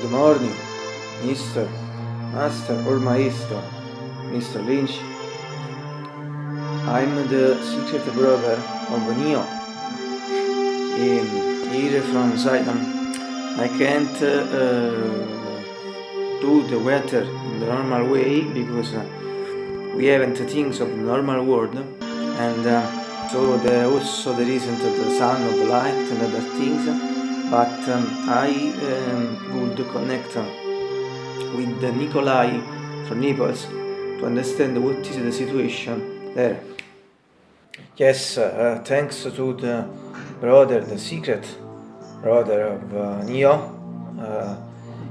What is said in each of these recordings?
Good morning, Mr. Master or Maestro, Mr. Lynch. I'm the secret brother of Neo. Um, here from Zion. I can't uh, do the weather in the normal way because uh, we haven't things of the normal world and uh, so there also there isn't the sun the light and other things but um, I um, would connect uh, with Nikolai from Naples to understand what is the situation there. Yes, uh, thanks to the brother, the secret brother of uh, Neo. Uh,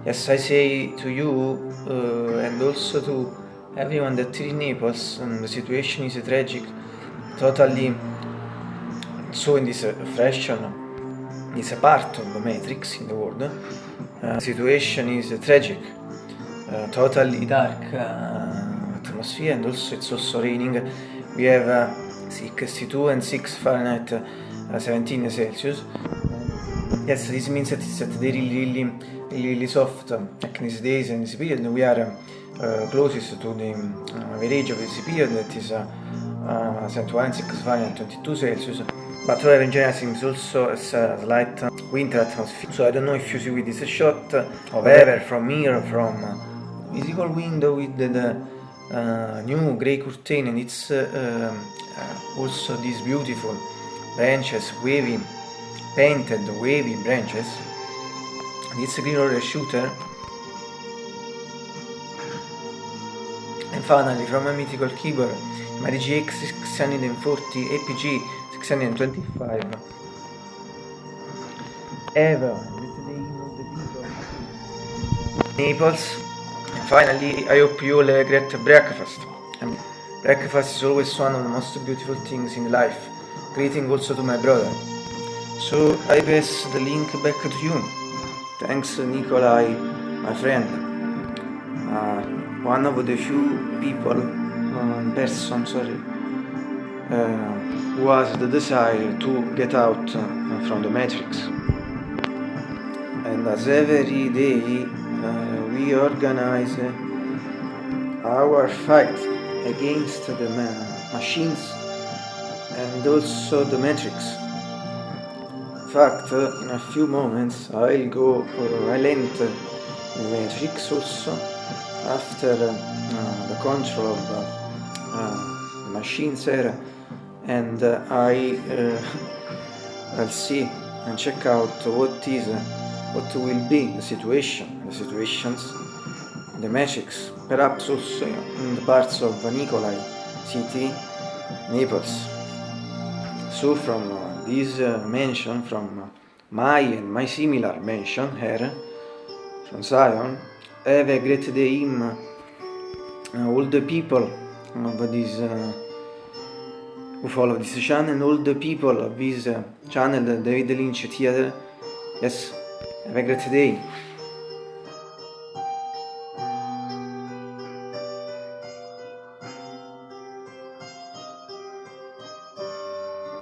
yes, I say to you uh, and also to everyone that in Naples, um, the situation is tragic, totally so in this fashion is a part of the matrix in the world. Uh, situation is tragic, uh, totally dark uh, atmosphere and also it's also raining. We have uh, 62 and 6 Fahrenheit, uh, 17 Celsius. Yes, this means that it's really, really, really soft like in these days and this period. We are uh, closest to the average of this period that is uh, uh, 71 6 Fahrenheit, 22 Celsius. But in general, seems also a slight winter atmosphere. So I don't know if you see with this shot of ever from here, from physical window with the, the uh, new grey curtain, and it's uh, uh, also these beautiful branches, wavy, painted wavy branches. And it's a roller shooter. And finally, from a mythical keyboard, my DGX 640 APG 625 Ever Naples. And finally I hope you all have a great breakfast. And breakfast is always one of the most beautiful things in life. Greeting also to my brother. So I pass the link back to you. Thanks Nikolai my friend. Uh, one of the few people uh, person sorry uh, was the desire to get out uh, from the matrix. And as every day uh, we organize uh, our fight against the ma machines and also the matrix. In fact, uh, in a few moments I'll go, uh, I'll enter the matrix also after uh, the control of the machines era and uh, I uh, I'll see and check out what is uh, what will be the situation the situations the magics perhaps also in the parts of Nikolai city Naples. So from uh, this uh, mansion from my and my similar mansion here from Zion have a great day in uh, all the people of this who follow this channel all the people of this channel, David Lynch Theater. Yes, have a great day.